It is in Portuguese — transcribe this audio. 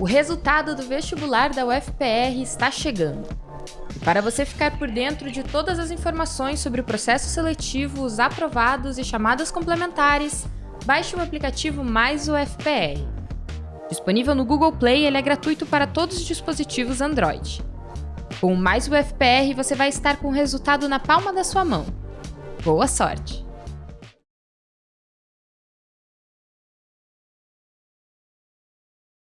O resultado do vestibular da UFPR está chegando. Para você ficar por dentro de todas as informações sobre o processo seletivo, os aprovados e chamadas complementares, baixe o aplicativo Mais UFPR. Disponível no Google Play, ele é gratuito para todos os dispositivos Android. Com Mais UFPR, você vai estar com o resultado na palma da sua mão. Boa sorte!